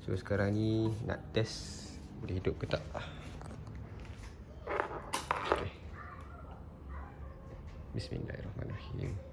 So sekarang ni nak test boleh hidup ke tak. Okay. Bismillahirrahmanirrahim.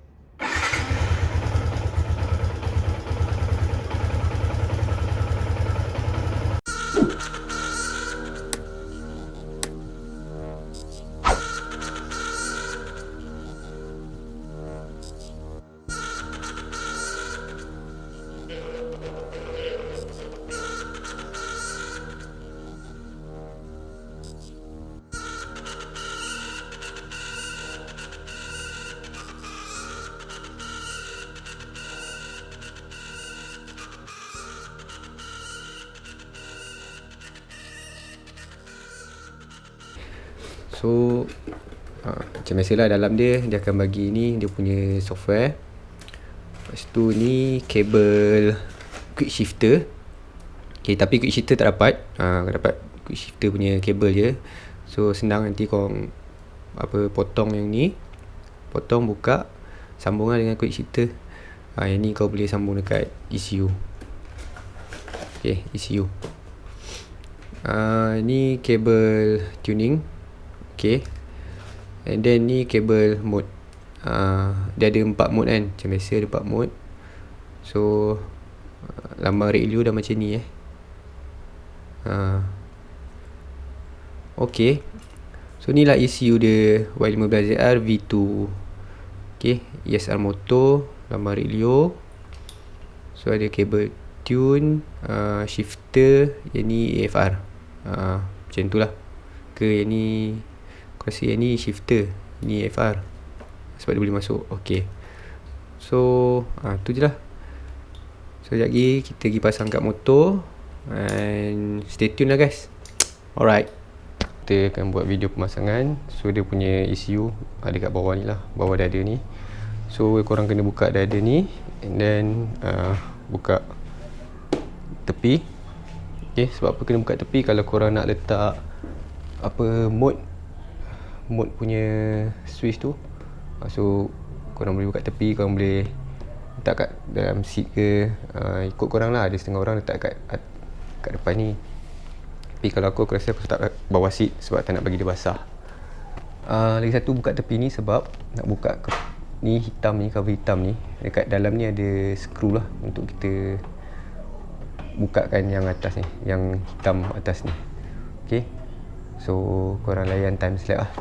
So uh, Macam biasalah dalam dia Dia akan bagi ni Dia punya software. Lepas tu ni Kabel Quick shifter. Okay tapi quick shifter tak dapat. Uh, Dapat quick shifter punya kabel je. So senang nanti kau Apa potong yang ni. Potong buka Sambunglah dengan quick shifter. Uh, Yang ni kau boleh sambung dekat ECU Okay ECU uh, Ni kabel tuning Okay And then ni kabel mode. Uh, Dia ada empat mode kan. Macam biasa ada empat mode. So uh, Lambang radio dah macam ni eh. Uh, Okay So ni lah ECU dia Y15ZR V2 Okay ESR motor Lambang radio So ada kabel tune uh, Shifter Yang ni AFR uh, Macam tu lah. Ke yang ni rasa yang ni shifter Ni FR Sebab dia boleh masuk. Okay. So ah tu je lah. So sekejap lagi Kita pergi pasang kat motor And Stay tune lah guys. Alright. Kita akan buat video pemasangan. So dia punya ECU Ada kat bawah ni lah. Bawah dada ni. So korang kena buka dada ni And then uh, Buka Tepi. Okay sebab apa kena buka tepi? Kalau korang nak letak Apa Mode mode punya switch tu. Uh, so korang boleh buka tepi korang boleh letak kat dalam seat ke uh, ikut korang lah. Ada setengah orang letak kat kat depan ni. Tapi kalau aku, aku rasa aku letak bawah seat sebab tak nak bagi dia basah. Uh, lagi satu buka tepi ni sebab nak buka ke, ni hitam ni cover hitam ni. Dekat dalam ni ada skru lah untuk kita bukakan yang atas ni yang hitam atas ni. Ok so korang layan time slap lah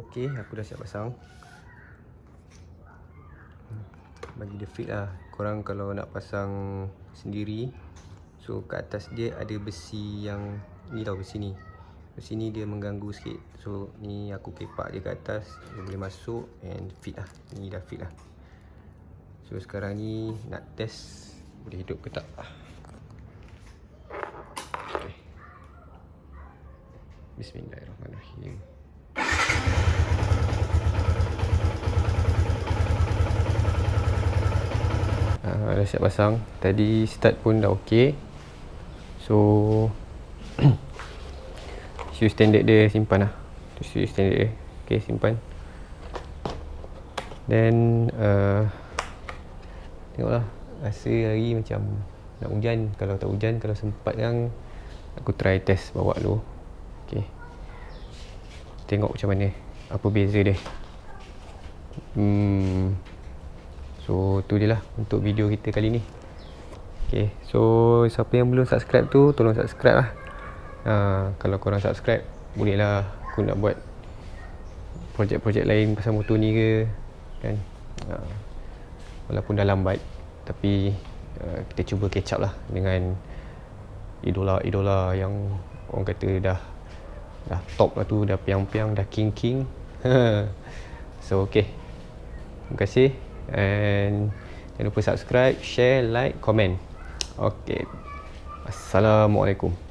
So okay aku dah siap pasang. Bagi dia fit lah. Korang kalau nak pasang sendiri So kat atas dia ada besi yang Ni tau besi ni. Besi ni dia mengganggu sikit. So ni aku kepak dia kat atas Dia boleh masuk and fit lah. Ni dah fit lah. So sekarang ni nak test Boleh hidup ke tak. Okay. Bismillahirrahmanirrahim uh, dah siap pasang. Tadi start pun dah ok so shoe standard dia simpan lah. Shoe standard dia. Ok simpan. Then uh, tengoklah. Rasa hari macam nak hujan. Kalau tak hujan kalau sempat kan aku try test bawa dulu. Okay. tengok macam mana. Apa beza dia. Hmm. So tu je lah untuk video kita kali ni. Okay. so siapa yang belum subscribe tu tolong subscribe lah. Uh, kalau korang subscribe boleh lah aku nak buat projek-projek lain pasal motor ni ke kan? Uh, walaupun dah lambat tapi uh, kita cuba catch up lah dengan idola-idola yang orang kata dah dah top lah tu dah piang-piang dah king-king. So okay. Terima kasih and jangan lupa subscribe share like comment. Okay assalamualaikum